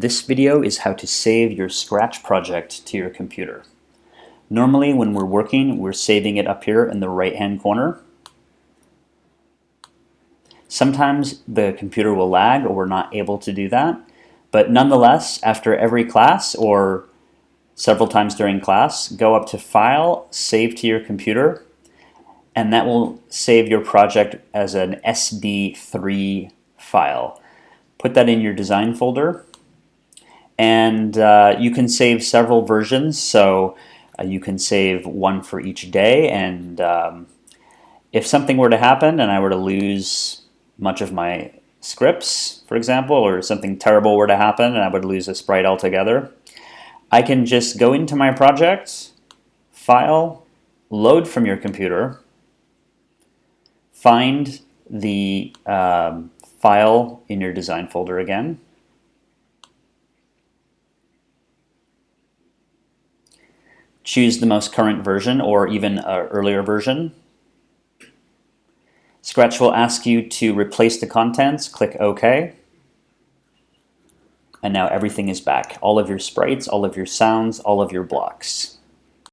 this video is how to save your Scratch project to your computer. Normally when we're working, we're saving it up here in the right hand corner. Sometimes the computer will lag or we're not able to do that, but nonetheless, after every class or several times during class, go up to File, Save to your computer, and that will save your project as an SD3 file. Put that in your design folder and uh, you can save several versions. So uh, you can save one for each day. And um, if something were to happen and I were to lose much of my scripts for example or something terrible were to happen and I would lose a sprite altogether I can just go into my project file load from your computer find the um, file in your design folder again choose the most current version or even an earlier version. Scratch will ask you to replace the contents, click OK. And now everything is back. All of your sprites, all of your sounds, all of your blocks.